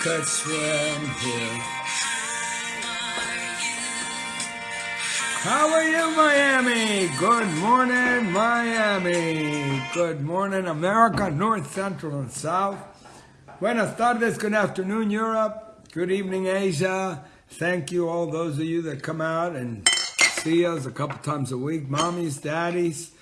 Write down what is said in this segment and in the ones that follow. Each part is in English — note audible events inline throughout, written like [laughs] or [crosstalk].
Could swim here. How are you, Miami? Good morning, Miami. Good morning, America, North, Central, and South. Buenas tardes, good afternoon, Europe. Good evening, Asia. Thank you, all those of you that come out and see us a couple times a week. Mommies, daddies,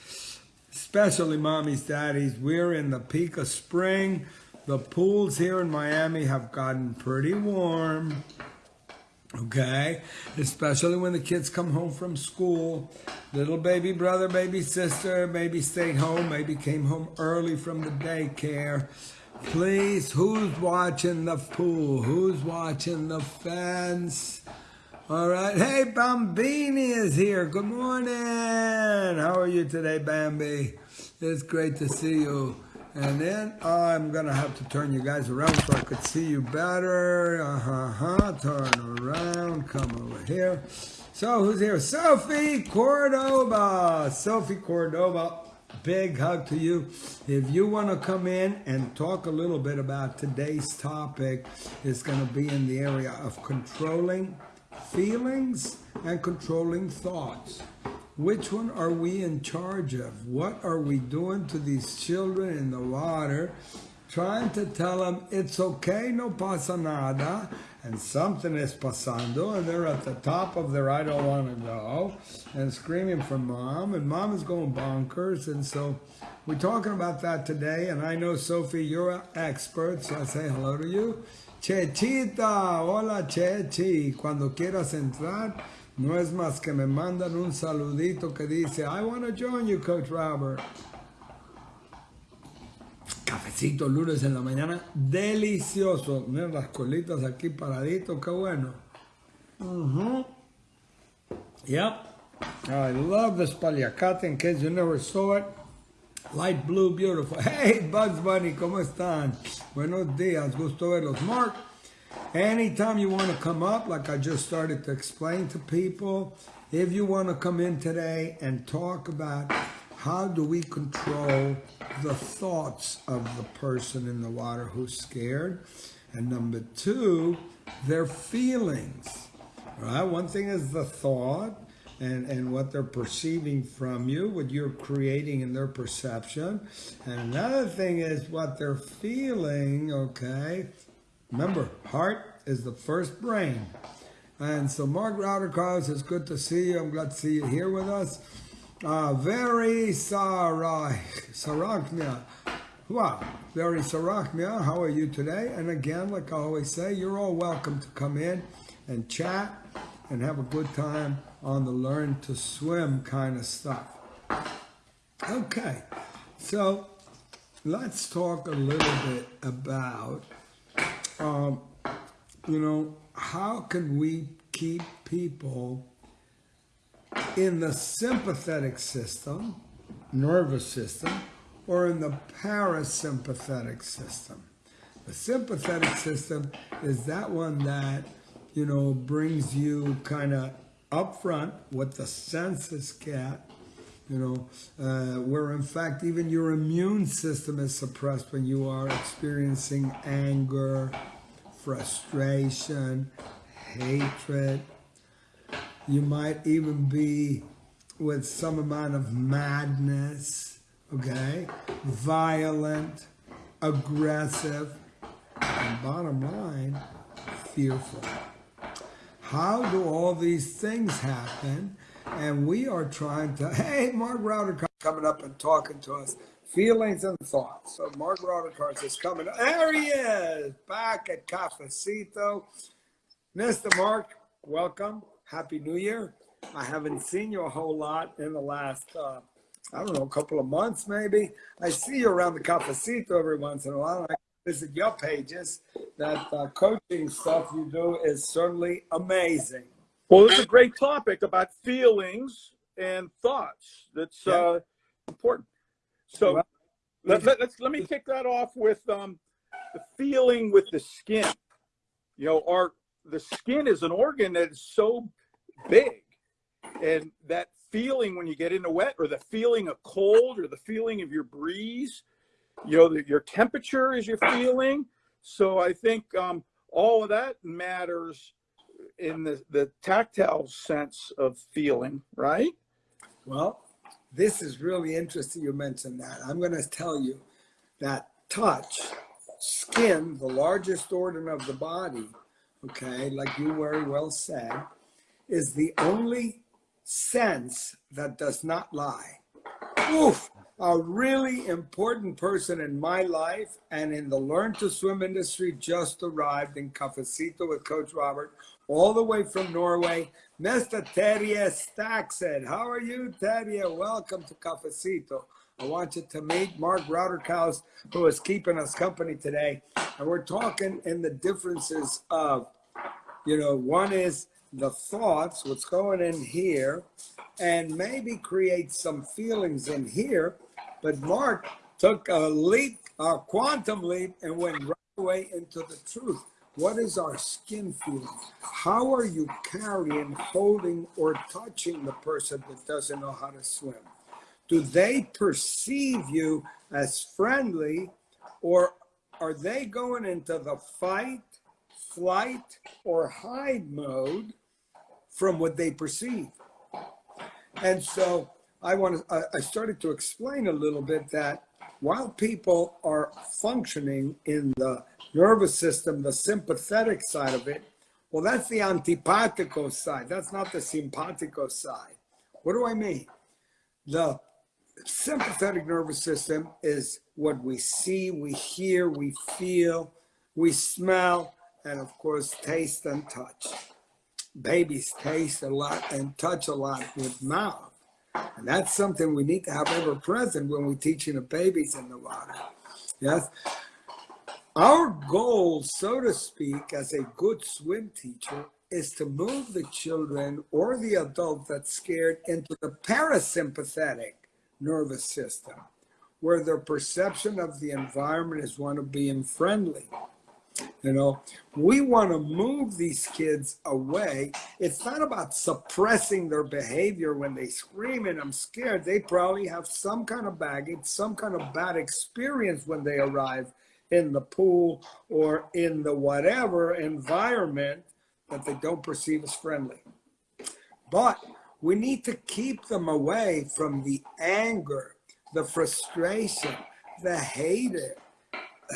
especially mommies, daddies. We're in the peak of spring. The pools here in Miami have gotten pretty warm. Okay, especially when the kids come home from school. Little baby brother, baby sister, maybe stayed home, maybe came home early from the daycare. Please, who's watching the pool? Who's watching the fence? All right. Hey, Bambini is here. Good morning. How are you today, Bambi? It's great to see you. And then I'm going to have to turn you guys around so I could see you better. Uh-huh, turn around, come over here. So who's here? Sophie Cordova. Sophie Cordova, big hug to you. If you want to come in and talk a little bit about today's topic, it's going to be in the area of controlling feelings and controlling thoughts. Which one are we in charge of? What are we doing to these children in the water? Trying to tell them it's okay, no pasa nada, and something is pasando, and they're at the top of their I don't want to go, and screaming for mom, and mom is going bonkers, and so we're talking about that today, and I know, Sophie, you're an expert, so I say hello to you. Chechita, hola Chechi, cuando quieras entrar, no es más que me mandan un saludito que dice, I want to join you, Coach Robert. Cafecito lunes en la mañana, delicioso. Miren las colitas aquí paraditos, qué bueno. Mm -hmm. Yep. I love this paliacate in case you never saw it. Light blue, beautiful. [laughs] Hey, Bugs Bunny, ¿cómo están? Buenos días, gusto verlos. Mark, Anytime you want to come up, like I just started to explain to people, if you want to come in today and talk about how do we control the thoughts of the person in the water who's scared, and number two, their feelings. Right? One thing is the thought and, and what they're perceiving from you, what you're creating in their perception. And another thing is what they're feeling, okay, Remember, heart is the first brain. And so Mark Rauterkus, it's good to see you. I'm glad to see you here with us. Uh, very sarach, sarachnia. Wow, very sarachnia. How are you today? And again, like I always say, you're all welcome to come in and chat and have a good time on the learn to swim kind of stuff. Okay, so let's talk a little bit about um, you know, how can we keep people in the sympathetic system, nervous system, or in the parasympathetic system? The sympathetic system is that one that, you know, brings you kind of up front what the senses get, you know, uh, where in fact even your immune system is suppressed when you are experiencing anger, frustration, hatred. You might even be with some amount of madness, okay? Violent, aggressive, and bottom line, fearful. How do all these things happen? And we are trying to, [laughs] hey, Mark Router coming up and talking to us feelings and thoughts. So Mark Rodriguez is coming. There he is, back at Cafecito. Mr. Mark, welcome. Happy New Year. I haven't seen you a whole lot in the last, uh, I don't know, a couple of months maybe. I see you around the Cafecito every once in a while. I visit your pages. That uh, coaching stuff you do is certainly amazing. Well, it's a great topic about feelings and thoughts. That's yeah. uh, important. So well, let, let, let's let me kick that off with um, the feeling with the skin. You know, our the skin is an organ that is so big, and that feeling when you get into wet, or the feeling of cold, or the feeling of your breeze. You know, the, your temperature is your feeling. So I think um, all of that matters in the, the tactile sense of feeling, right? Well, this is really interesting you mentioned that. I'm going to tell you that touch, skin, the largest organ of the body, okay, like you very well said, is the only sense that does not lie. Oof, a really important person in my life and in the Learn to Swim industry just arrived in Cafecito with Coach Robert, all the way from Norway. Mr. Terje Staksted. How are you, Terje? Welcome to Cafecito. I want you to meet Mark Rauterkus, who is keeping us company today. And we're talking in the differences of, you know, one is the thoughts, what's going in here, and maybe create some feelings in here. But Mark took a leap, a quantum leap, and went right away into the truth. What is our skin feeling? How are you carrying, holding, or touching the person that doesn't know how to swim? Do they perceive you as friendly, or are they going into the fight, flight, or hide mode from what they perceive? And so I want to, I started to explain a little bit that while people are functioning in the nervous system, the sympathetic side of it, well, that's the antipatico side. That's not the simpatico side. What do I mean? The sympathetic nervous system is what we see, we hear, we feel, we smell, and of course, taste and touch. Babies taste a lot and touch a lot with mouth. And that's something we need to have ever present when we're teaching the babies in the water. Yes. Our goal, so to speak, as a good swim teacher is to move the children or the adult that's scared into the parasympathetic nervous system, where their perception of the environment is one of being friendly. You know, we want to move these kids away. It's not about suppressing their behavior when they scream and I'm scared. They probably have some kind of baggage, some kind of bad experience when they arrive in the pool or in the whatever environment that they don't perceive as friendly. But we need to keep them away from the anger, the frustration, the hatred,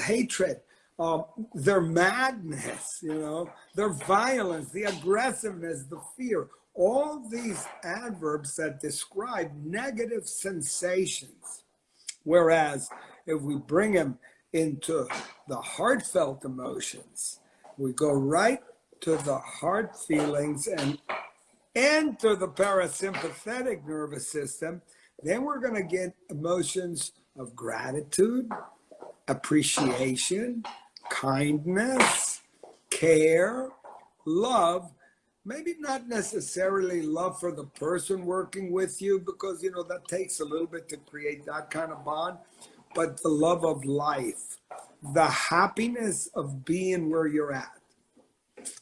hatred, um, their madness, you know, their violence, the aggressiveness, the fear, all these adverbs that describe negative sensations. Whereas if we bring them into the heartfelt emotions, we go right to the heart feelings and enter the parasympathetic nervous system, then we're going to get emotions of gratitude, appreciation, kindness, care, love, maybe not necessarily love for the person working with you because you know that takes a little bit to create that kind of bond but the love of life the happiness of being where you're at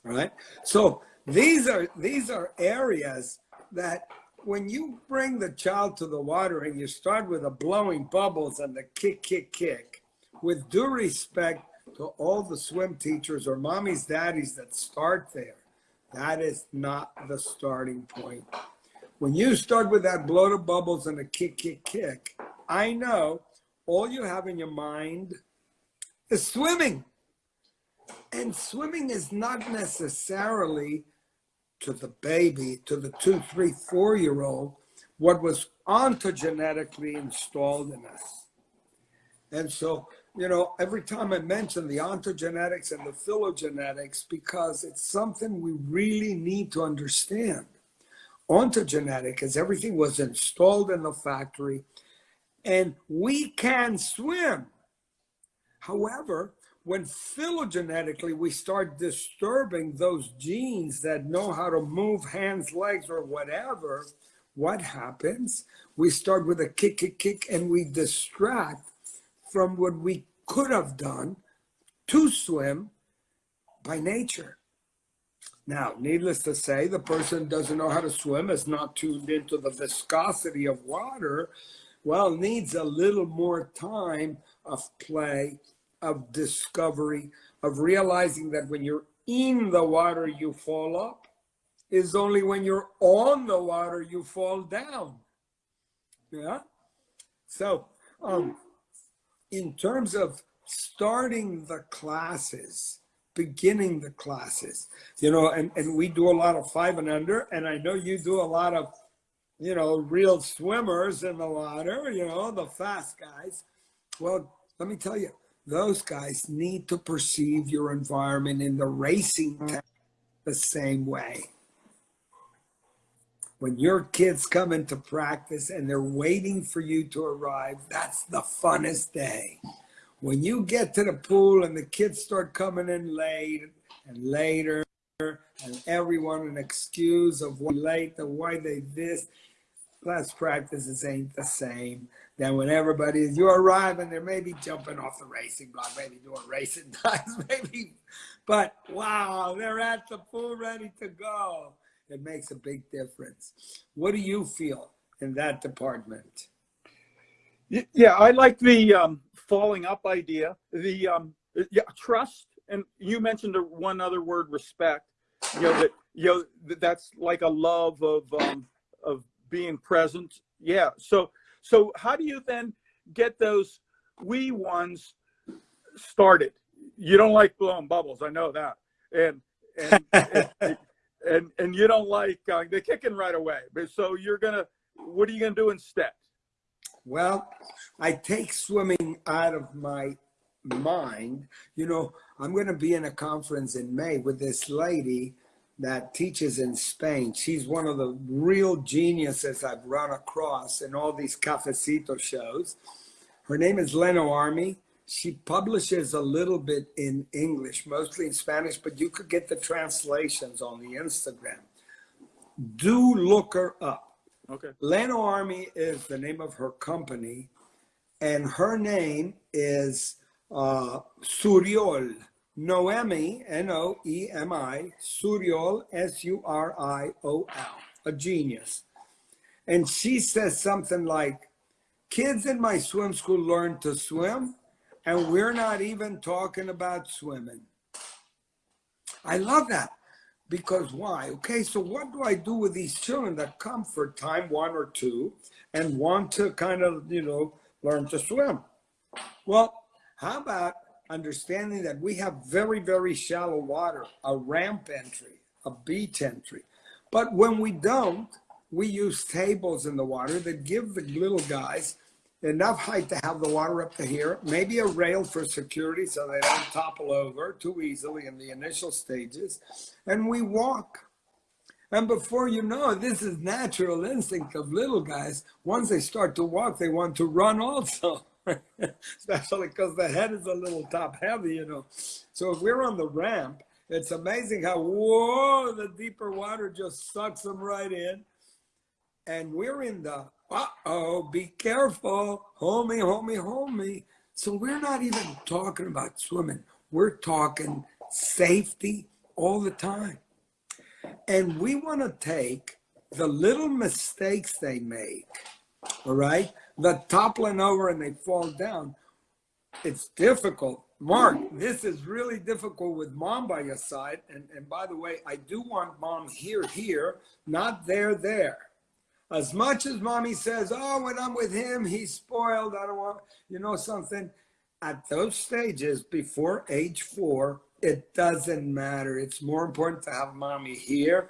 all right? So these are these are areas that when you bring the child to the water and you start with the blowing bubbles and the kick kick kick with due respect to all the swim teachers or mommies, daddies that start there. That is not the starting point. When you start with that blow the bubbles and a kick, kick, kick, I know all you have in your mind is swimming. And swimming is not necessarily to the baby, to the two, three, four year old, what was ontogenetically installed in us. And so you know, every time I mention the ontogenetics and the phylogenetics, because it's something we really need to understand. Ontogenetic is everything was installed in the factory and we can swim. However, when phylogenetically we start disturbing those genes that know how to move hands, legs, or whatever, what happens? We start with a kick, kick, kick, and we distract from what we could have done to swim by nature. Now, needless to say, the person doesn't know how to swim, is not tuned into the viscosity of water, well, needs a little more time of play of discovery, of realizing that when you're in the water, you fall up, is only when you're on the water, you fall down. Yeah. So, um, in terms of starting the classes, beginning the classes, you know, and, and we do a lot of five and under, and I know you do a lot of, you know, real swimmers in the water, you know, the fast guys. Well, let me tell you, those guys need to perceive your environment in the racing mm. the same way. When your kids come into practice and they're waiting for you to arrive, that's the funnest day. When you get to the pool and the kids start coming in late and later, and everyone an excuse of why late and why they this, class practices ain't the same. Then when everybody is, you arrive and they're maybe jumping off the racing block, maybe doing racing [laughs] times, maybe, but wow, they're at the pool ready to go. It makes a big difference. What do you feel in that department? Yeah, I like the um, falling up idea. The um, yeah, trust, and you mentioned one other word, respect. You know that you know that's like a love of um, of being present. Yeah. So so how do you then get those wee ones started? You don't like blowing bubbles, I know that, and and and, [laughs] and, and you don't like uh, the kicking right away. But so you're gonna, what are you gonna do instead? Well, I take swimming out of my mind. You know, I'm to be in a conference in May with this lady that teaches in Spain. She's one of the real geniuses I've run across in all these cafecito shows. Her name is Leno Army. She publishes a little bit in English, mostly in Spanish, but you could get the translations on the Instagram. Do look her up. Okay. Leno Army is the name of her company, and her name is uh, Suriol. Noemi, N-O-E-M-I, Suriol, S-U-R-I-O-L, a genius. And she says something like, kids in my swim school learn to swim, and we're not even talking about swimming. I love that. Because why? Okay, so what do I do with these children that come for time one or two and want to kind of, you know, learn to swim? Well, how about understanding that we have very, very shallow water, a ramp entry, a beach entry. But when we don't, we use tables in the water that give the little guys enough height to have the water up to here, maybe a rail for security so they don't topple over too easily in the initial stages. And we walk. And before you know it, this is natural instinct of little guys. Once they start to walk, they want to run also. [laughs] Especially because the head is a little top heavy, you know. So if we're on the ramp, it's amazing how, whoa, the deeper water just sucks them right in. And we're in the uh-oh, be careful, homie, homie, homie. So we're not even talking about swimming. We're talking safety all the time. And we want to take the little mistakes they make, all right? The toppling over and they fall down. It's difficult. Mark, this is really difficult with mom by your side. And, and by the way, I do want mom here, here, not there, there. As much as mommy says, oh, when I'm with him, he's spoiled. I don't want, you know, something. At those stages before age four, it doesn't matter. It's more important to have mommy here.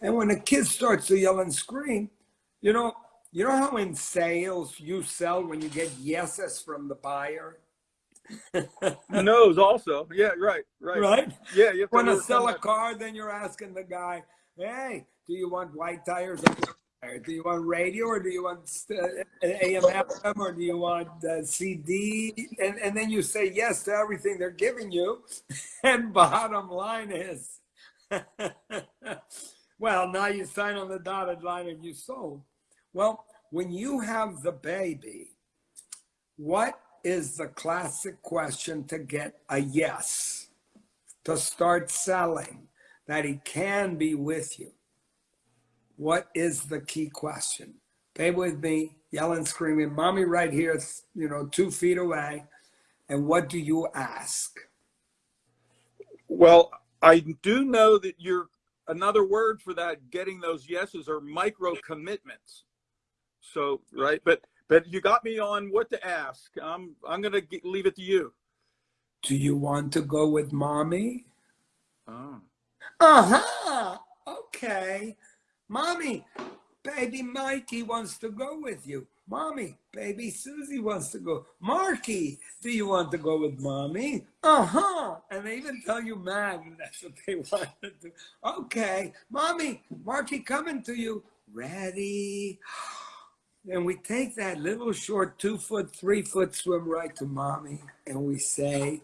And when a kid starts to yell and scream, you know, you know how in sales you sell when you get yeses from the buyer? [laughs] Knows also. Yeah, right, right. Right? Yeah, you want to sell a car, then you're asking the guy, hey, do you want white tires do you want radio or do you want uh, AM FM or do you want uh, CD? And, and then you say yes to everything they're giving you. [laughs] And bottom line is, [laughs] well, now you sign on the dotted line and you sold. Well, when you have the baby, what is the classic question to get a yes, to start selling, that he can be with you? What is the key question? Stay with me, yelling, screaming, mommy right here, you know, two feet away. And what do you ask? Well, I do know that you're another word for that getting those yeses are micro commitments. So, right, but but you got me on what to ask. I'm I'm going to leave it to you. Do you want to go with mommy? Oh. Uh-huh. Okay. Mommy, baby Mikey wants to go with you. Mommy, baby Susie wants to go. Marky, do you want to go with mommy? Uh-huh. And they even tell you man, that's what they [laughs] want to do. Okay, mommy, Marky coming to you. Ready? And we take that little short two foot, three foot swim right to mommy and we say,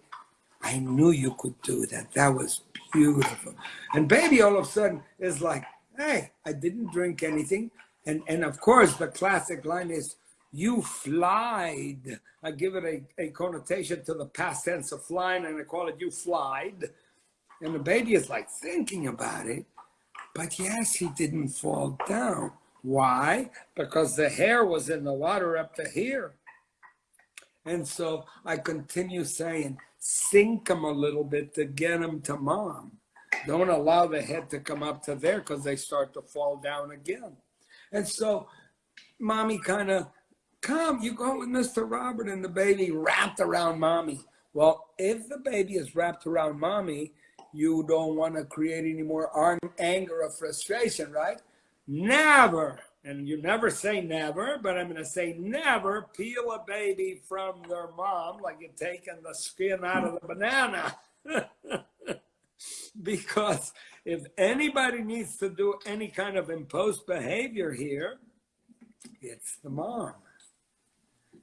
I knew you could do that. That was beautiful. And baby all of a sudden is like, hey, I didn't drink anything. And, and of course, the classic line is, you flied. I give it a, a connotation to the past tense of flying, and I call it you flied. And the baby is like thinking about it. But yes, he didn't fall down. Why? Because the hair was in the water up to here. And so I continue saying, sink him a little bit to get him to mom. Don't allow the head to come up to there because they start to fall down again. And so mommy kind of, come, you go with Mr. Robert and the baby wrapped around mommy. Well, if the baby is wrapped around mommy, you don't want to create any more anger or frustration, right? Never, and you never say never, but I'm going to say never peel a baby from their mom like you're taking the skin out of the banana. [laughs] [laughs] because if anybody needs to do any kind of imposed behavior here, it's the mom.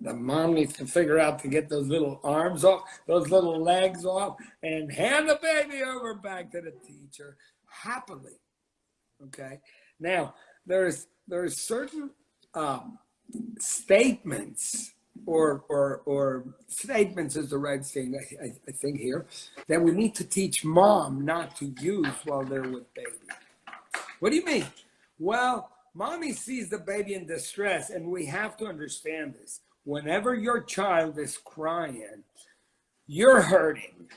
The mom needs to figure out to get those little arms off, those little legs off, and hand the baby over back to the teacher happily. Okay. Now, there's there's certain um, statements or or or statements is the right thing I, I, think here that we need to teach mom not to use while they're with baby. What do you mean? Well, mommy sees the baby in distress, and we have to understand this. Whenever your child is crying, you're hurting.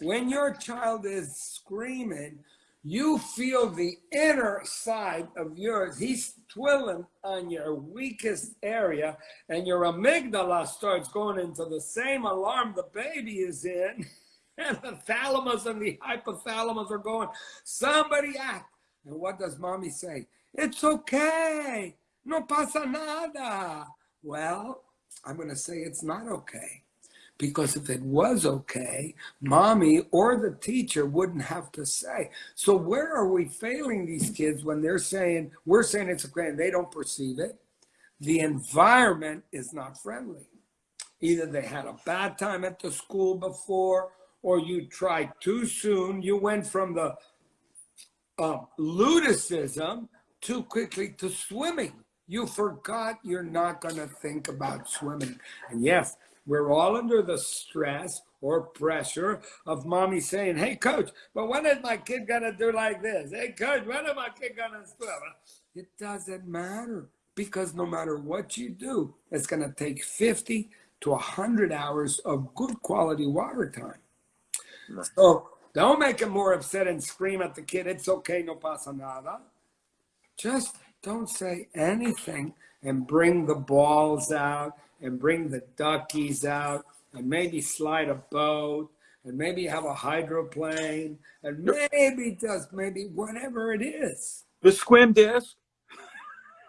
When your child is screaming, you feel the inner side of yours. He's twirling on your weakest area, and your amygdala starts going into the same alarm the baby is in. [laughs] And the thalamus and the hypothalamus are going, somebody act. And what does mommy say? It's okay. No pasa nada. Well, I'm going to say it's not okay. Because if it was okay, mommy or the teacher wouldn't have to say. So where are we failing these kids when they're saying, we're saying it's okay and they don't perceive it? The environment is not friendly. Either they had a bad time at the school before, or you tried too soon. You went from the uh, ludicism too quickly to swimming. You forgot you're not going to think about swimming. And yes, we're all under the stress or pressure of mommy saying, hey, coach, but when is my kid going to do like this? Hey, coach, when is my kid going to swim? It doesn't matter because no matter what you do, it's going to take 50 to 100 hours of good quality water time. Right. So don't make him more upset and scream at the kid, it's okay, no pasa nada. Just don't say anything and bring the balls out and bring the duckies out and maybe slide a boat and maybe have a hydroplane and maybe just maybe whatever it is. The squim disc.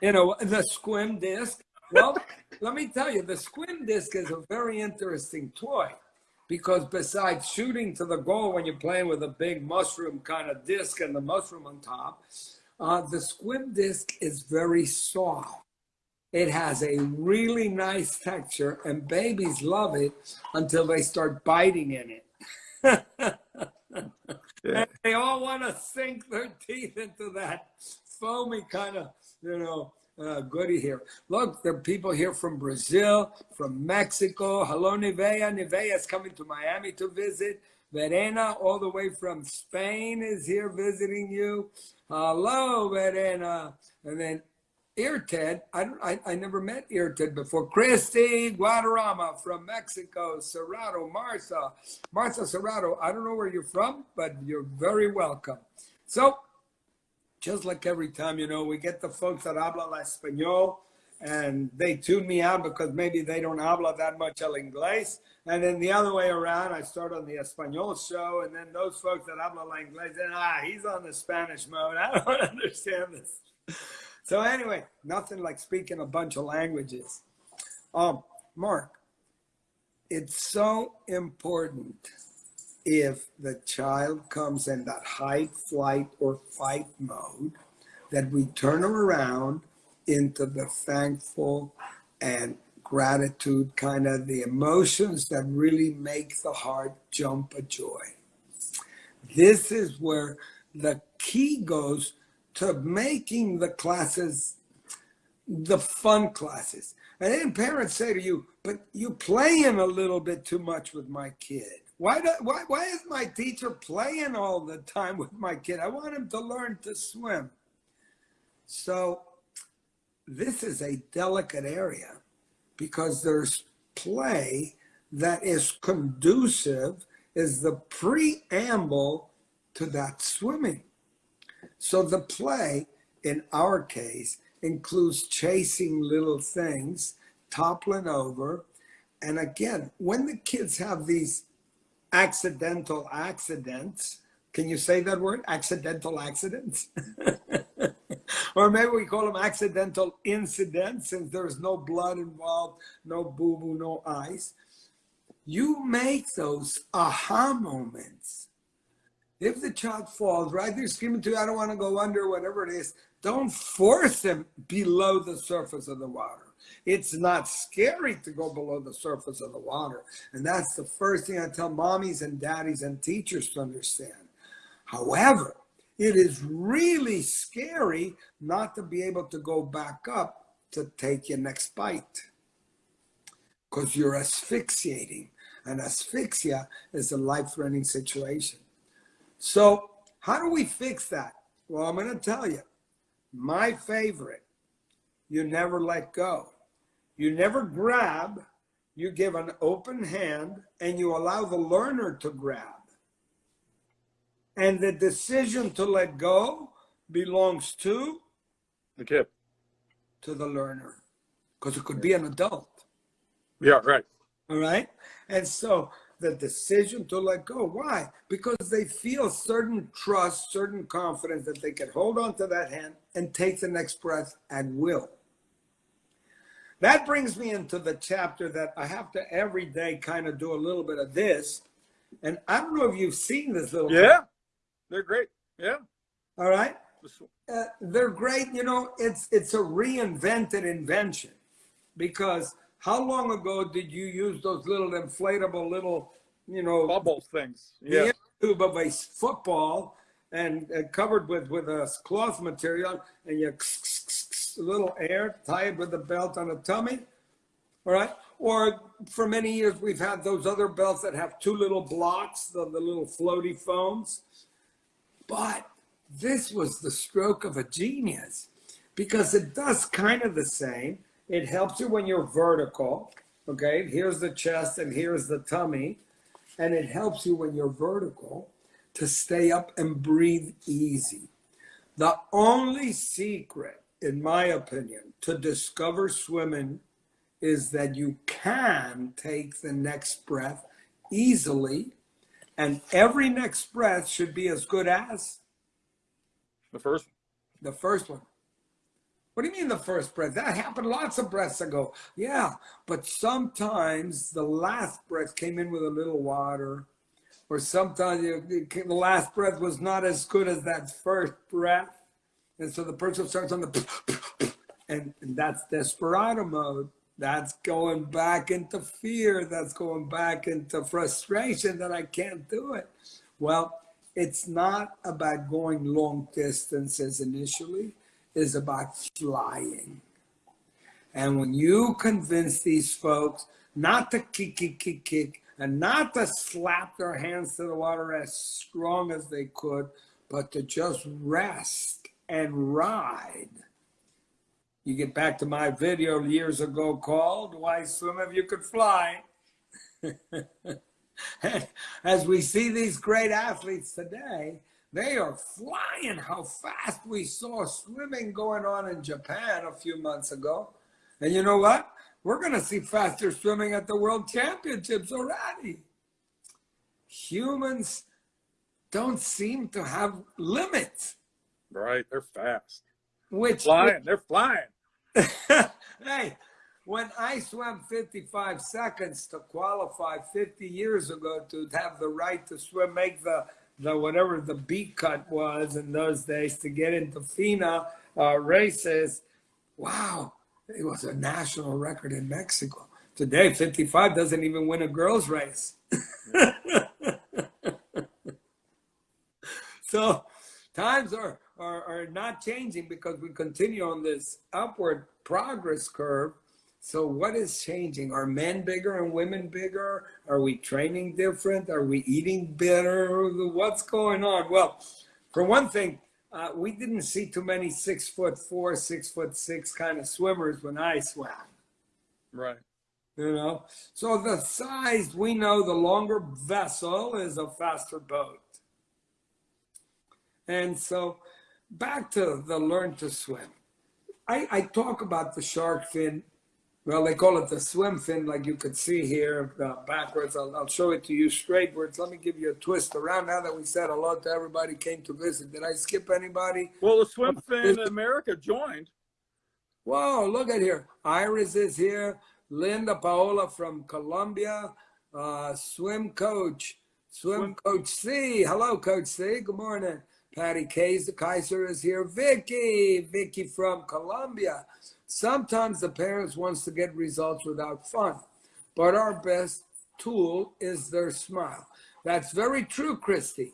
You know, the squim disc. Well, [laughs] let me tell you, the squim disc is a very interesting toy because besides shooting to the goal when you're playing with a big mushroom kind of disc and the mushroom on top, uh, the squim disc is very soft. It has a really nice texture, and babies love it until they start biting in it. [laughs] yeah. they all want to sink their teeth into that foamy kind of, you know, uh, goody here. Look, there are people here from Brazil, from Mexico. Hello, Nivea. Nivea is coming to Miami to visit. Verena, all the way from Spain, is here visiting you. Hello, Verena. And then Irted, I, I, I never met Irted before. Christy Guadarrama from Mexico, Cerrado, Martha, Martha Cerrado. I don't know where you're from, but you're very welcome. So, just like every time, you know, we get the folks that habla la español and they tune me out because maybe they don't habla that much el inglés. And then the other way around, I start on the Espanol show, and then those folks that habla la inglés, and ah, he's on the Spanish mode. [laughs] I don't understand this. So anyway, nothing like speaking a bunch of languages. Um, Mark, it's so important if the child comes in that hide, flight, or fight mode that we turn them around into the thankful and gratitude kind of the emotions that really make the heart jump a joy. This is where the key goes to making the classes the fun classes. And then parents say to you, but you're playing a little bit too much with my kid. Why, do, why, why is my teacher playing all the time with my kid? I want him to learn to swim. So this is a delicate area because there's play that is conducive, is the preamble to that swimming. So the play, in our case, includes chasing little things, toppling over. And again, when the kids have these accidental accidents, can you say that word? Accidental accidents? [laughs] or maybe we call them accidental incidents since there's no blood involved, no boo boo, no ice. You make those aha moments if the child falls right there screaming to you, I don't want to go under, whatever it is, don't force them below the surface of the water. It's not scary to go below the surface of the water. And that's the first thing I tell mommies and daddies and teachers to understand. However, it is really scary not to be able to go back up to take your next bite because you're asphyxiating. And asphyxia is a life threatening situation. So, how do we fix that? Well, I'm going to tell you. My favorite, you never let go. You never grab, you give an open hand, and you allow the learner to grab. And the decision to let go belongs to the kid, to the learner, because it could be an adult. Yeah, right. All right. And so the decision to let go. Why? Because they feel certain trust, certain confidence that they can hold on to that hand and take the next breath at will. That brings me into the chapter that I have to every day kind of do a little bit of this. And I don't know if you've seen this little. Yeah, thing. they're great. Yeah. All right. Uh, they're great. You know, it's it's a reinvented invention because how long ago did you use those little inflatable little, you know, bubble things? Yeah. Tube of a football and, and, covered with with a cloth material, and you a little air, tied with a belt on the tummy. All right. Or for many years, we've had those other belts that have two little blocks, the, the little floaty foams. But this was the stroke of a genius because it does kind of the same it helps you when you're vertical. Okay, here's the chest and here's the tummy. And it helps you when you're vertical to stay up and breathe easy. The only secret, in my opinion, to discover swimming is that you can take the next breath easily, and every next breath should be as good as the first. The first one. What do you mean the first breath? That happened lots of breaths ago. Yeah, but sometimes the last breath came in with a little water, or sometimes the last breath was not as good as that first breath. And so the person starts on the, [laughs] and, and that's desperado mode. That's going back into fear. That's going back into frustration that I can't do it. Well, it's not about going long distances initially is about flying. And when you convince these folks not to kick, kick, kick, kick, and not to slap their hands to the water as strong as they could, but to just rest and ride, You get back to my video years ago called Why Swim If You Could Fly? [laughs] As we see these great athletes today, they are flying how fast we saw swimming going on in Japan a few months ago. And you know what? We're going to see faster swimming at the World Championships already. Humans don't seem to have limits. Right, they're fast. Which flying, they're flying. [laughs] hey, when I swam 55 seconds to qualify 50 years ago to have the right to swim, make the the whatever the beat cut was in those days to get into FINA uh, races, wow, it was a national record in Mexico. Today, 55 doesn't even win a girls' race. [laughs] so times are, are, are not changing because we continue on this upward progress curve. So what is changing? Are men bigger and women bigger? Are we training different? Are we eating better? What's going on? Well, for one thing, uh, we didn't see too many six foot four, six foot six kind of swimmers when I swam. Right. You know, so the size we know the longer vessel is a faster boat. And so back to the learn to swim. I, I talk about the shark fin. Well, they call it the swim fin, like you could see here uh, backwards. I'll, I'll show it to you straightwards. Let me give you a twist around now that we said hello to everybody came to visit. Did I skip anybody? Well, the swim [laughs] fin America joined. Whoa, look at here. Iris is here. Linda Paola from Colombia. Uh, swim coach. Swim, swim coach C. Hello, Coach C. Good morning. Patty Kays, the Kaiser is here. Vicky, Vicky from Colombia. Sometimes the parents wants to get results without fun, but our best tool is their smile. That's very true, Christy.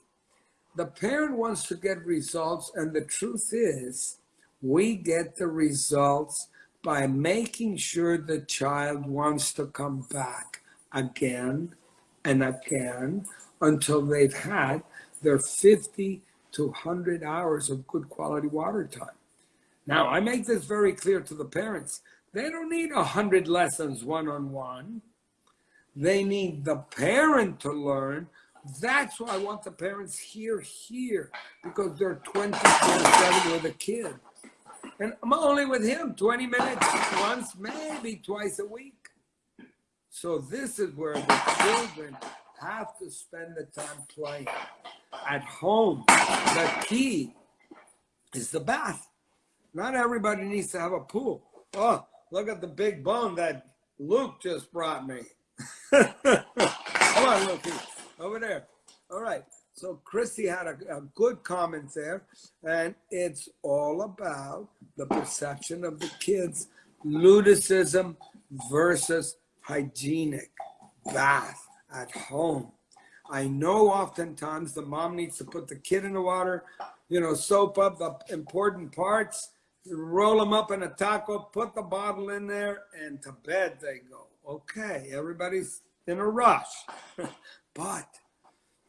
The parent wants to get results, and the truth is, we get the results by making sure the child wants to come back again and again until they've had their 50 to 100 hours of good quality water time. Now, I make this very clear to the parents. They don't need 100 lessons one-on-one. They need the parent to learn. That's why I want the parents here, here, because they're 24-7 with a kid. And I'm only with him 20 minutes once, maybe twice a week. So this is where the children have to spend the time playing at home. The key is the bath. Not everybody needs to have a pool. Oh, look at the big bone that Luke just brought me. [laughs] Come on, Luke, over there. All right. So Christy had a, a, good comment there, and it's all about the perception of the kids, ludicism versus hygienic bath at home. I know oftentimes the mom needs to put the kid in the water, you know, soap up the important parts, roll them up in a taco, put the bottle in there, and to bed they go. Okay, everybody's in a rush. [laughs] but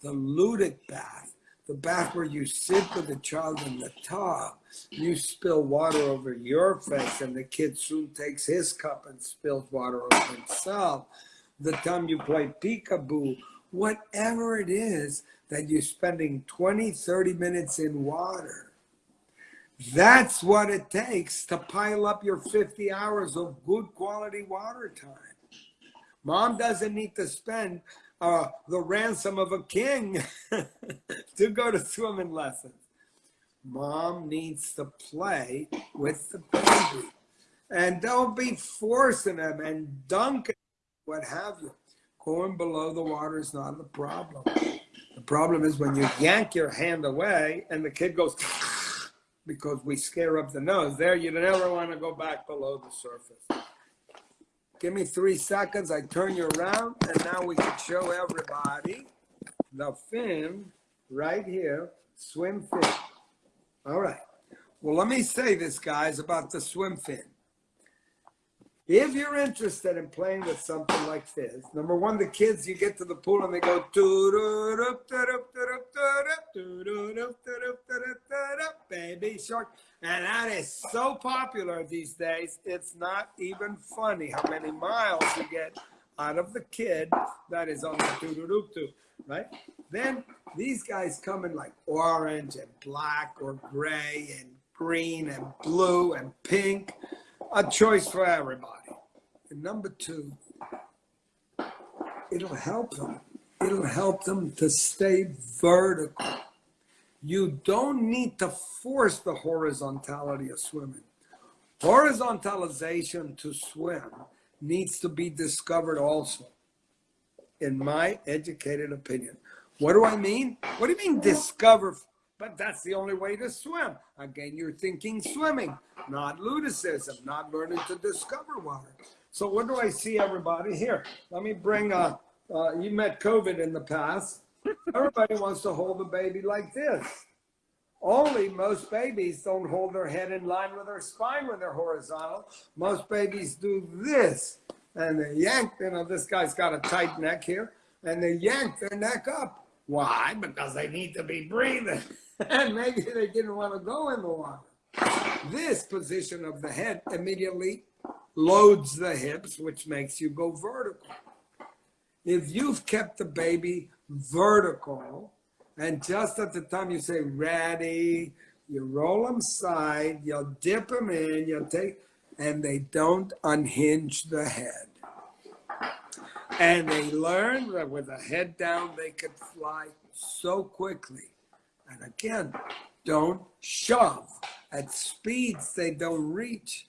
the ludic bath, the bath where you sit with the child in the tub, you spill water over your face, and the kid soon takes his cup and spills water over himself. The time you play peekaboo whatever it is that you're spending 20, 30 minutes in water. That's what it takes to pile up your 50 hours of good quality water time. Mom doesn't need to spend uh, the ransom of a king [laughs] to go to swimming lessons. Mom needs to play with the baby. And don't be forcing them and dunking, what have you. Going below the water is not the problem. The problem is when you yank your hand away and the kid goes [laughs] because we scare up the nose. There, you never want to go back below the surface. Give me three seconds. I turn you around, and now we can show everybody the fin right here, swim fin. All right. Well, let me say this, guys, about the swim fin. If you're interested in playing with something like this, number one, the kids, you get to the pool and they go, baby shark. And that is so popular these days, it's not even funny how many miles you get out of the kid that is on the doo right? Then these guys come in like orange and black or gray and green and blue and pink. A choice for everybody. And number two, it'll help them. It'll help them to stay vertical. You don't need to force the horizontality of swimming. Horizontalization to swim needs to be discovered also, in my educated opinion. What do I mean? What do you mean discover? But that's the only way to swim. Again, you're thinking swimming, not ludicism, not learning to discover water. So what do I see everybody here? Let me bring, uh, uh, you met COVID in the past. Everybody wants to hold the baby like this. Only most babies don't hold their head in line with their spine when they're horizontal. Most babies do this. And they yank, you know, this guy's got a tight neck here, and they yank their neck up. Why? Because they need to be breathing. [laughs] and maybe they didn't want to go in the water. This position of the head immediately loads the hips, which makes you go vertical. If you've kept the baby vertical, and just at the time you say ready, you roll them side, you'll dip them in, you'll take, and they don't unhinge the head. And they learn that with the head down, they could fly so quickly. And again, don't shove at speeds they don't reach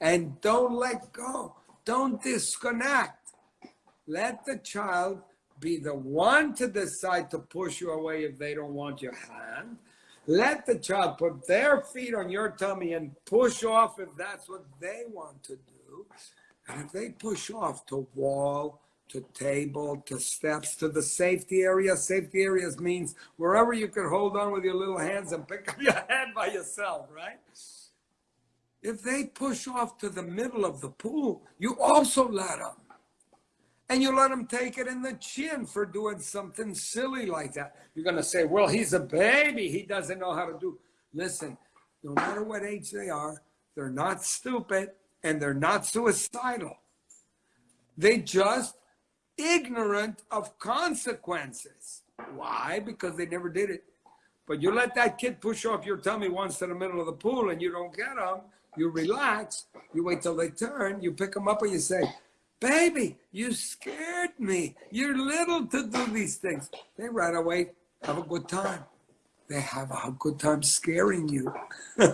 and don't let go. Don't disconnect. Let the child be the one to decide to push you away if they don't want your hand. Let the child put their feet on your tummy and push off if that's what they want to do. And if they push off to wall, to table, to steps, to the safety area, safety areas means wherever you can hold on with your little hands and pick up your [laughs] head by yourself, right? If they push off to the middle of the pool, you also let them. And you let them take it in the chin for doing something silly like that. You're going to say, well, he's a baby. He doesn't know how to do. Listen, no matter what age they are, they're not stupid and they're not suicidal. They just ignorant of consequences. Why? Because they never did it. But you let that kid push off your tummy once to the middle of the pool and you don't get them, you relax, you wait till they turn, you pick them up and you say, Baby, you scared me. You're little to do these things. They right away have a good time. They have a good time scaring you. [laughs]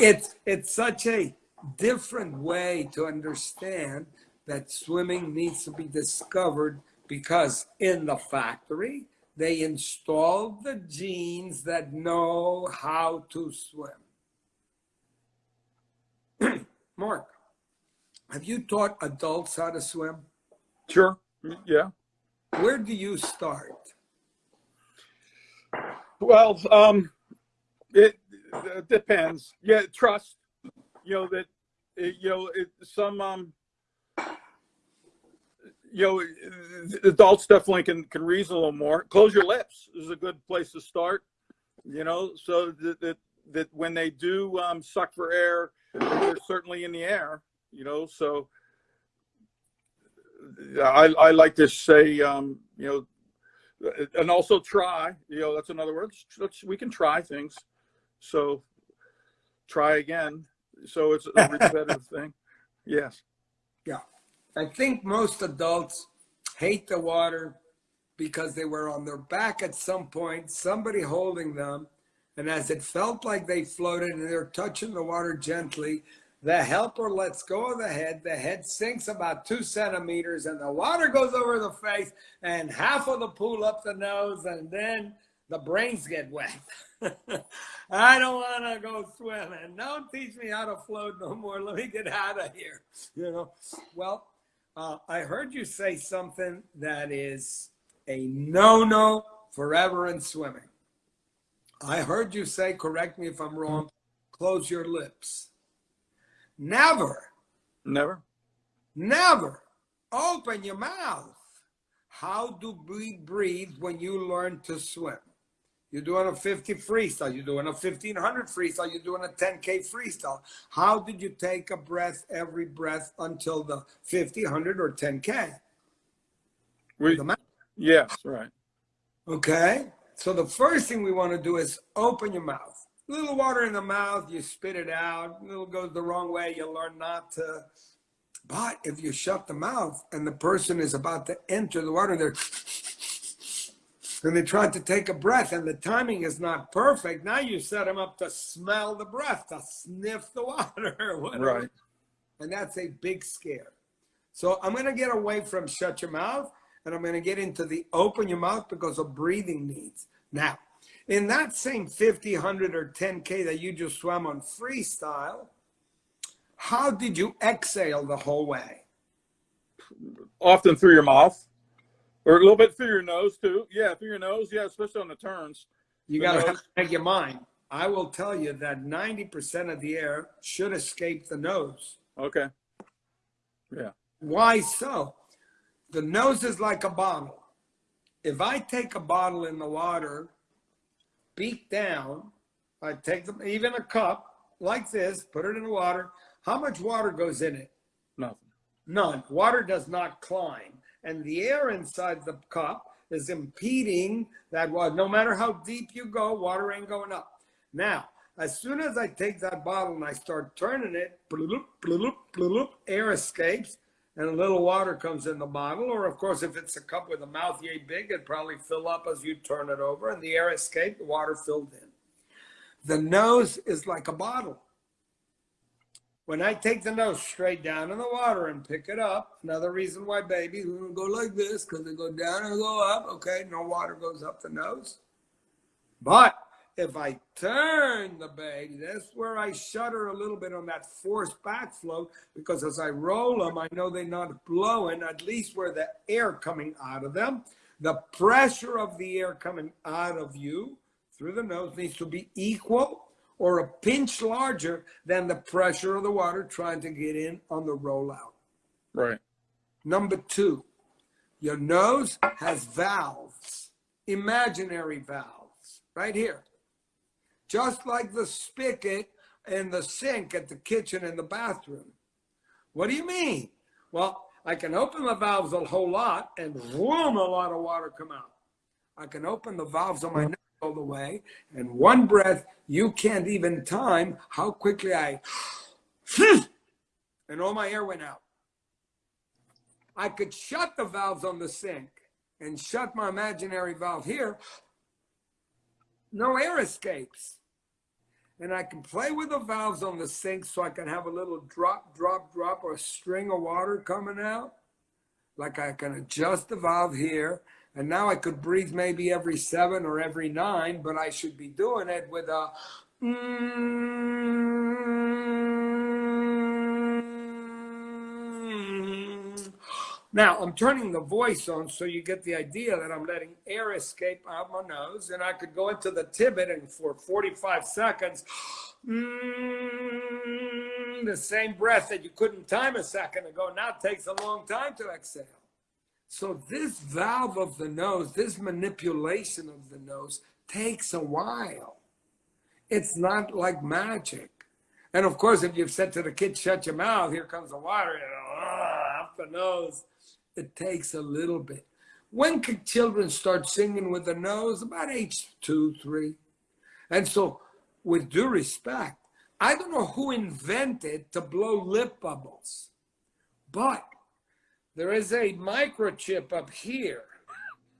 it's it's such a different way to understand that swimming needs to be discovered because in the factory they installed the genes that know how to swim. Mark, have you taught adults how to swim? Sure. Yeah. Where do you start? Well, um, it, it depends. Yeah, trust. You know that. It, you know, it, some um, you know, adults definitely can can reason a little more. Close your lips is a good place to start. You know, so that that, that when they do um, suck for air, they're certainly in the air. You know, so I I like to say, um, you know, and also try. You know, that's another word. Let's, we can try things. So try again. So it's a repetitive [laughs] thing. Yes. Yeah. I think most adults hate the water because they were on their back at some point, somebody holding them. And as it felt like they floated and they're touching the water gently, the helper lets go of the head. The head sinks about two centimeters and the water goes over the face and half of the pool up the nose. And then the brains get wet. [laughs] I don't want to go swimming. Don't teach me how to float no more. Let me get out of here. [laughs] You know, well, uh, I heard you say something that is a no-no forever in swimming. I heard you say, correct me if I'm wrong, close your lips. Never, Never. never open your mouth. How do we breathe when you learn to swim? You're doing a 50 freestyle, you're doing a 1500 freestyle, you're doing a 10K freestyle. How did you take a breath every breath until the 50, 100, or 10K? We, The yes, right. Okay. So the first thing we want to do is open your mouth. A little water in the mouth, you spit it out. A little goes the wrong way, you learn not to. But if you shut the mouth and the person is about to enter the water, they're [sniffs] and they try to take a breath and the timing is not perfect. Now you set them up to smell the breath, to sniff the [laughs] water, whatever. Right. And that's a big scare. So I'm going to get away from shut your mouth and I'm going to get into the open your mouth because of breathing needs. Now, in that same 50, 100, or 10K that you just swam on freestyle, how did you exhale the whole way? Often through your mouth, or a little bit through your nose too. Yeah, through your nose. Yeah, especially on the turns. You got to [laughs] make your mind. I will tell you that 90% of the air should escape the nose. Okay. Yeah. Why so? The nose is like a bottle. If I take a bottle in the water, beak down, I take them, even a cup like this, put it in the water. How much water goes in it? Nothing. None. Water does not climb. And the air inside the cup is impeding that water. No matter how deep you go, water ain't going up. Now, as soon as I take that bottle and I start turning it, bloop, bloop, bloop, air escapes and a little water comes in the bottle. Or, of course, if it's a cup with a mouth yay big, it'd probably fill up as you turn it over and the air escaped, the water filled in. The nose is like a bottle. When I take the nose straight down in the water and pick it up, another reason why babies will go like this because they go down and go up. Okay, no water goes up the nose. But if I turn the baby, that's where I shudder a little bit on that forced backflow because as I roll them, I know they're not blowing, at least where the air coming out of them. The pressure of the air coming out of you through the nose needs to be equal or a pinch larger than the pressure of the water trying to get in on the rollout. Right. Number two, your nose has valves, imaginary valves, right here. Just like the spigot and the sink at the kitchen and the bathroom. What do you mean? Well, I can open the valves a whole lot and boom, a lot of water come out. I can open the valves on my nose all the way, and one breath, you can't even time how quickly I, [sniffs] and all my air went out. I could shut the valves on the sink and shut my imaginary valve here. No air escapes. And I can play with the valves on the sink so I can have a little drop, drop, drop, or a string of water coming out. Like I can adjust the valve here. And now I could breathe maybe every seven or every nine, but I should be doing it with a. Mm, Now I'm turning the voice on so you get the idea that I'm letting air escape out my nose, and I could go into the tibbet and for 45 seconds, mm, the same breath that you couldn't time a second ago now takes a long time to exhale. So this valve of the nose, this manipulation of the nose takes a while. It's not like magic. And of course, if you've said to the kid, shut your mouth, here comes the water, you know, up the nose. It takes a little bit. When can children start singing with the nose? About age two, three. And so, with due respect, I don't know who invented to blow lip bubbles, but there is a microchip up here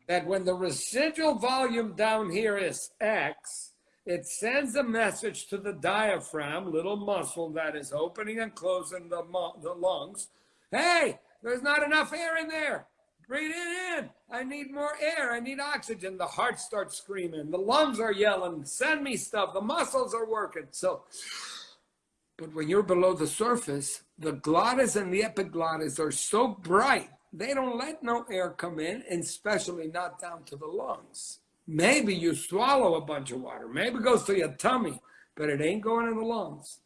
that when the residual volume down here is X, it sends a message to the diaphragm, little muscle that is opening and closing the, the lungs. Hey, there's not enough air in there. Breathe it in. I need more air. I need oxygen. The heart starts screaming. The lungs are yelling. Send me stuff. The muscles are working. So, but when you're below the surface, the glottis and the epiglottis are so bright, they don't let no air come in, and especially not down to the lungs. Maybe you swallow a bunch of water. Maybe it goes to your tummy, but it ain't going in the lungs.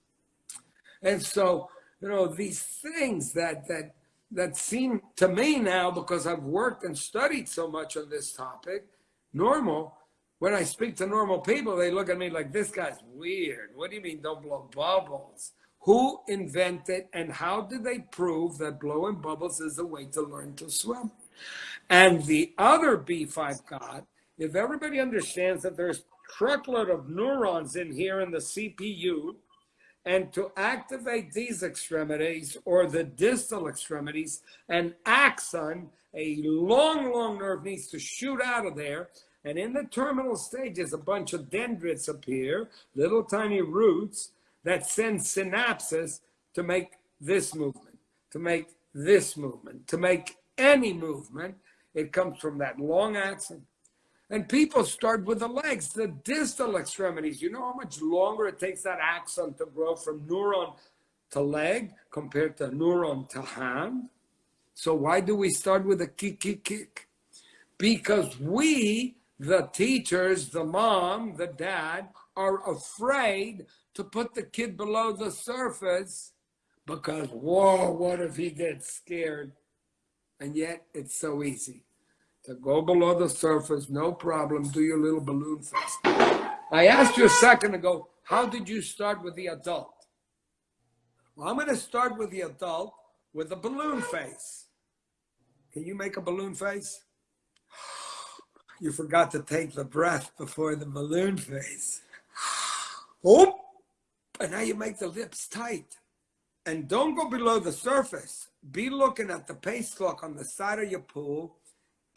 And so you know, these things that that that seem to me now because I've worked and studied so much on this topic, normal. When I speak to normal people, they look at me like this guy's weird. What do you mean don't blow bubbles? Who invented and how did they prove that blowing bubbles is the way to learn to swim? And the other beef I've got, if everybody understands that there's truckload of neurons in here in the CPU, and to activate these extremities or the distal extremities, an axon, a long, long nerve needs to shoot out of there. And in the terminal stages, a bunch of dendrites appear, little tiny roots that send synapses to make this movement, to make this movement, to make any movement. It comes from that long axon. And people start with the legs, the distal extremities. You know how much longer it takes that axon to grow from neuron to leg compared to neuron to hand? So why do we start with a kick, kick, kick? Because we, the teachers, the mom, the dad, are afraid to put the kid below the surface because, whoa, what if he gets scared? And yet it's so easy go below the surface, no problem, do your little balloon face. I asked you a second ago, how did you start with the adult? Well, I'm going to start with the adult with a balloon face. Can you make a balloon face? [sighs] You forgot to take the breath before the balloon face. [sighs] Oh, and now you make the lips tight. And don't go below the surface. Be looking at the pace clock on the side of your pool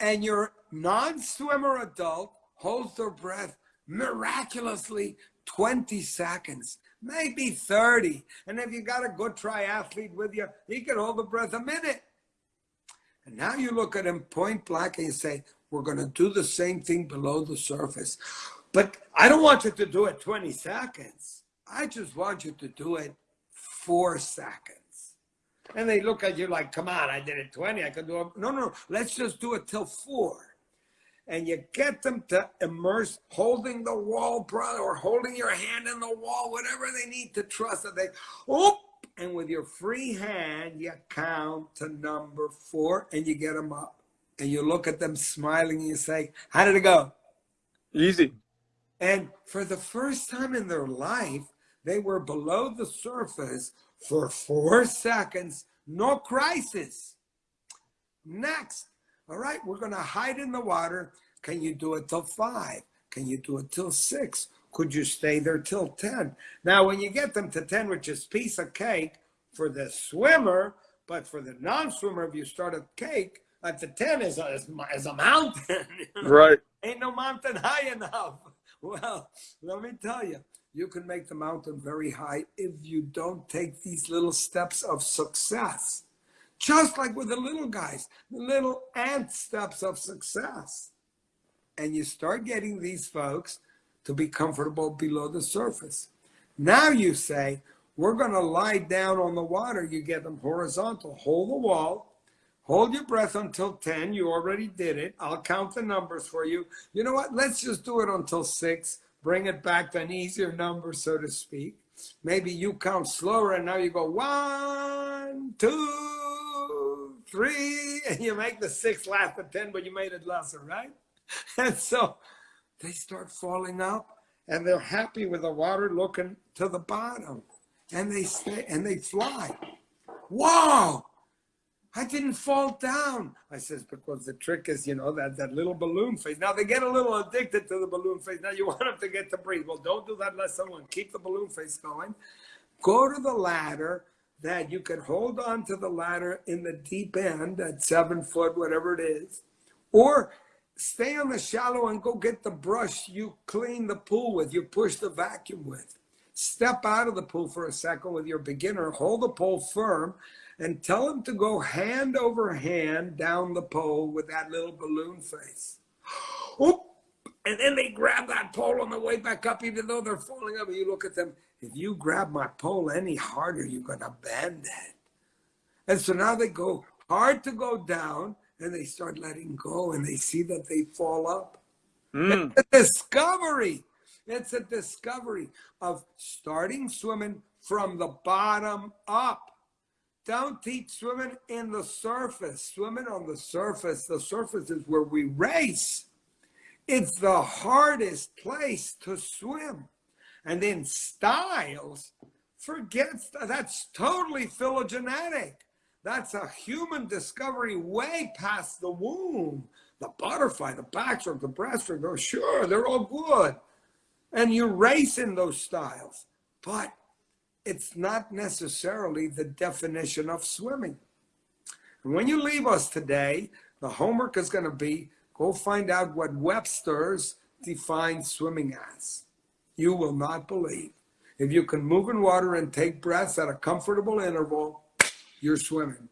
and your non-swimmer adult holds their breath miraculously 20 seconds, maybe 30. And if you got a good triathlete with you, he can hold the breath a minute. And now you look at him point blank and you say, we're going to do the same thing below the surface. But I don't want you to do it 20 seconds. I just want you to do it four seconds. And they look at you like, come on, I did it 20, I can do it. No, no, let's just do it till four. And you get them to immerse, holding the wall, brother, or holding your hand in the wall, whatever they need to trust that they, oh, and with your free hand, you count to number four and you get them up. And you look at them smiling and you say, how did it go? Easy. And for the first time in their life, they were below the surface for four [laughs] seconds, no crisis. Next, all right, we're going to hide in the water. Can you do it till five? Can you do it till six? Could you stay there till 10? Now, when you get them to 10, which is piece of cake for the swimmer, but for the non-swimmer, if you start a cake, at the 10 is a, is a mountain. [laughs] Right. Ain't no mountain high enough. [laughs] Well, let me tell you, you can make the mountain very high if you don't take these little steps of success. Just like with the little guys, the little ant steps of success. And you start getting these folks to be comfortable below the surface. Now you say, we're going to lie down on the water. You get them horizontal. Hold the wall. Hold your breath until 10. You already did it. I'll count the numbers for you. You know what? Let's just do it until 6 bring it back to an easier number, so to speak. Maybe you count slower and now you go one, two, three, and you make the six last to 10, but you made it lesser, right? [laughs] And so they start falling up and they're happy with the water looking to the bottom and they stay and they fly. Wow, I didn't fall down. I says, because the trick is, you know, that, that little balloon face. Now they get a little addicted to the balloon face. Now you want them to get to breathe. Well, don't do that let someone keep the balloon face going. Go to the ladder that you can hold on to the ladder in the deep end at seven foot, whatever it is. Or stay on the shallow and go get the brush you clean the pool with, you push the vacuum with. Step out of the pool for a second with your beginner, hold the pole firm, and tell him to go hand over hand down the pole with that little balloon face. Oop! And then they grab that pole on the way back up, even though they're falling up. And you look at them, if you grab my pole any harder, you're going to bend it. And so now they go hard to go down and they start letting go and they see that they fall up. Mm. It's a discovery. It's a discovery of starting swimming from the bottom up don't teach swimming in the surface. Swimming on the surface, the surface is where we race. It's the hardest place to swim. And then styles, forget that's totally phylogenetic. That's a human discovery way past the womb. The butterfly, the backstroke, the breaststroke, oh, sure, they're all good. And you race in those styles. But it's not necessarily the definition of swimming. And when you leave us today, the homework is going to be go find out what Webster's defines swimming as. You will not believe. If you can move in water and take breaths at a comfortable interval, you're swimming.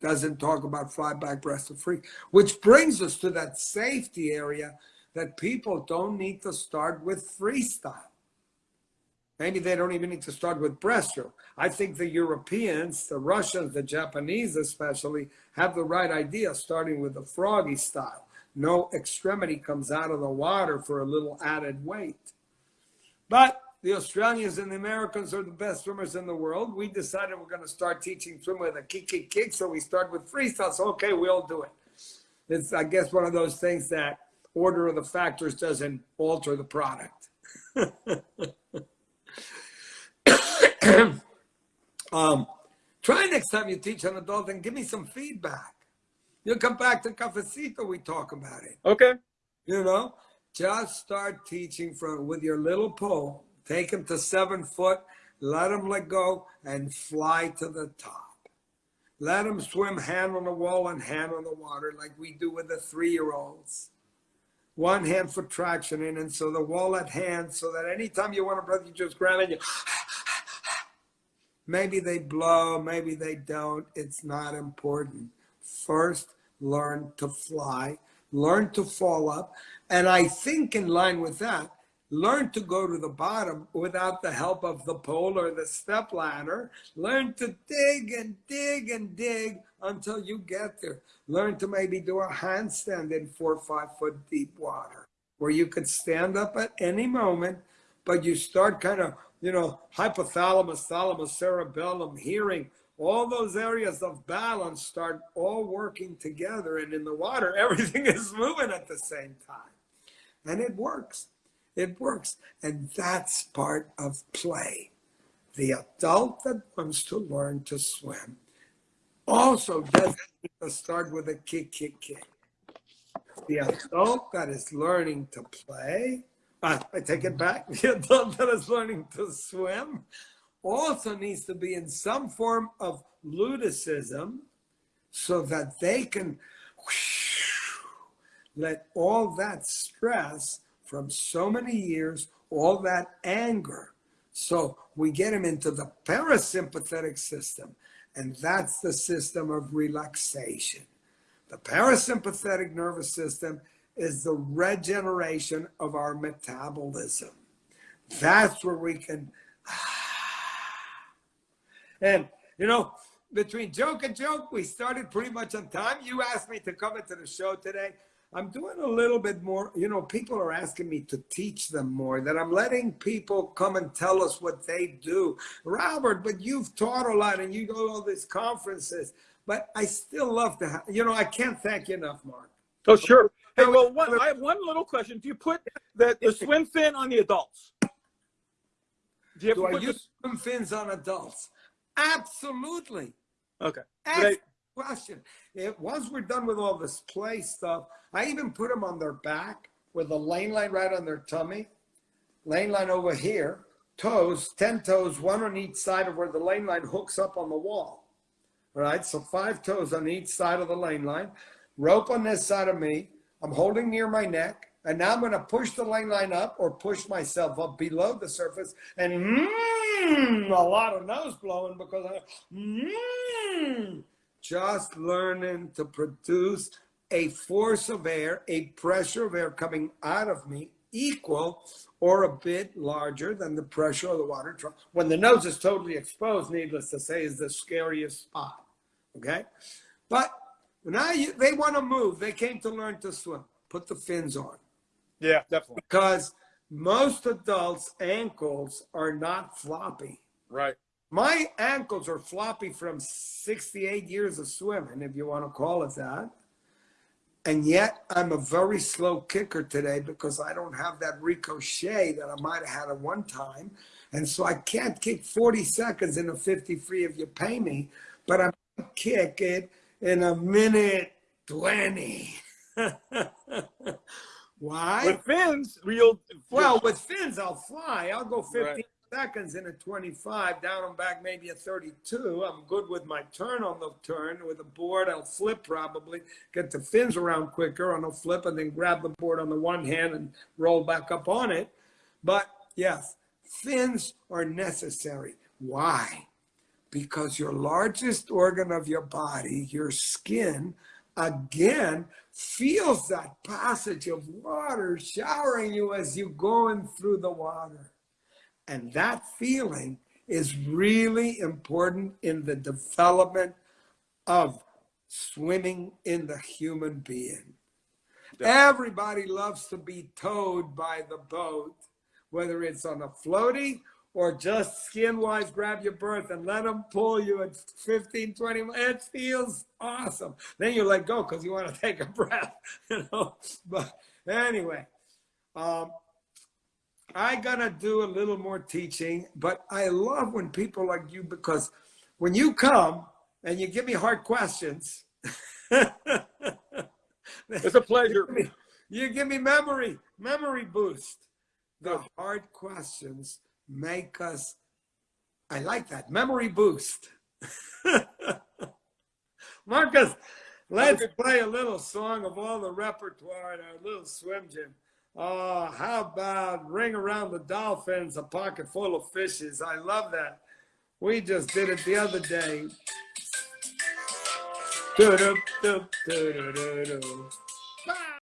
Doesn't talk about fly back breaststroke free, which brings us to that safety area that people don't need to start with freestyle. Maybe they don't even need to start with breaststroke. I think the Europeans, the Russians, the Japanese especially, have the right idea starting with the froggy style. No extremity comes out of the water for a little added weight. But the Australians and the Americans are the best swimmers in the world. We decided we're going to start teaching swim with a kick, kick, kick. So we start with freestyle. So, okay, we'll do it. It's, I guess, one of those things that order of the factors doesn't alter the product. [laughs] [clears throat] um, try next time you teach an adult and give me some feedback. You'll come back to Cafecito, we talk about it. Okay. You know, just start teaching from with your little pole. Take him to seven foot, let him let go, and fly to the top. Let him swim hand on the wall and hand on the water like we do with the three-year-olds. One hand for traction in, and so the wall at hand, so that anytime you want to breath, you just grab it, you Maybe they blow, maybe they don't. It's not important. First, learn to fly, learn to fall up. And I think, in line with that, learn to go to the bottom without the help of the pole or the step ladder. Learn to dig and dig and dig until you get there. Learn to maybe do a handstand in four or five foot deep water where you could stand up at any moment, but you start kind of you know, hypothalamus, thalamus, cerebellum, hearing, all those areas of balance start all working together. And in the water, [laughs] everything is moving at the same time. And it works. It works. And that's part of play. The adult that wants to learn to swim also doesn't start with a kick, kick, kick. The adult that is learning to play I, I take it back. [laughs] The adult that is learning to swim also needs to be in some form of ludicism so that they can let all that stress from so many years, all that anger. So we get them into the parasympathetic system, and that's the system of relaxation. The parasympathetic nervous system is the regeneration of our metabolism. That's where we can. Ah. And, you know, between joke and joke, we started pretty much on time. You asked me to come into the show today. I'm doing a little bit more, you know, people are asking me to teach them more, that I'm letting people come and tell us what they do. Robert, but you've taught a lot and you go to all these conferences, but I still love to have, you know, I can't thank you enough, Mark. Oh, sure. Hey, well, one, I have one little question. Do you put the, the swim fin on the adults? Do, you Do I use swim fins on adults? Absolutely. Okay. Excellent question. It, once we're done with all this play stuff, I even put them on their back with a lane line right on their tummy, lane line over here, toes, 10 toes, one on each side of where the lane line hooks up on the wall. All right, so five toes on each side of the lane line, rope on this side of me, I'm holding near my neck, and now I'm going to push the lane line up or push myself up below the surface, and mm, a lot of nose blowing because I mm, just learning to produce a force of air, a pressure of air coming out of me equal or a bit larger than the pressure of the water. When the nose is totally exposed, needless to say, is the scariest spot. Okay, but now you, they want to move. They came to learn to swim. Put the fins on. Yeah, definitely. Because most adults' ankles are not floppy. Right. my ankles are floppy from 68 years of swimming, if you want to call it that. And yet I'm a very slow kicker today because I don't have that ricochet that I might have had at one time. And so I can't kick 40 seconds in a 50 free if you pay me, but I'm kick it in a minute 20. [laughs] Why? With fins, real. Well, with fins, I'll fly. I'll go 15 Right. seconds in a 25, down and back maybe a 32. I'm good with my turn on the turn. With a board, I'll flip probably, get the fins around quicker on a flip, and then grab the board on the one hand and roll back up on it. But yes, fins are necessary. Why? Because your largest organ of your body, your skin, again feels that passage of water showering you as you're going through the water. And that feeling is really important in the development of swimming in the human being. Everybody loves to be towed by the boat, whether it's on a floaty or just skin wise, grab your birth and let them pull you at 15, 20 mi- It feels awesome. Then you let go because you want to [laughs] take a breath, you know. But anyway, um, I gotta do a little more teaching, but I love when people like you because when you come and you give me hard questions, [laughs] It's a pleasure. you give me- you give me memory, memory boost. The hard questions make us, I like that, memory boost. [laughs] Marcus, let's play a little song of all the repertoire in our little swim gym. Oh, how about Ring Around the Dolphins, a pocket full of fishes? I love that. We just did it the other day.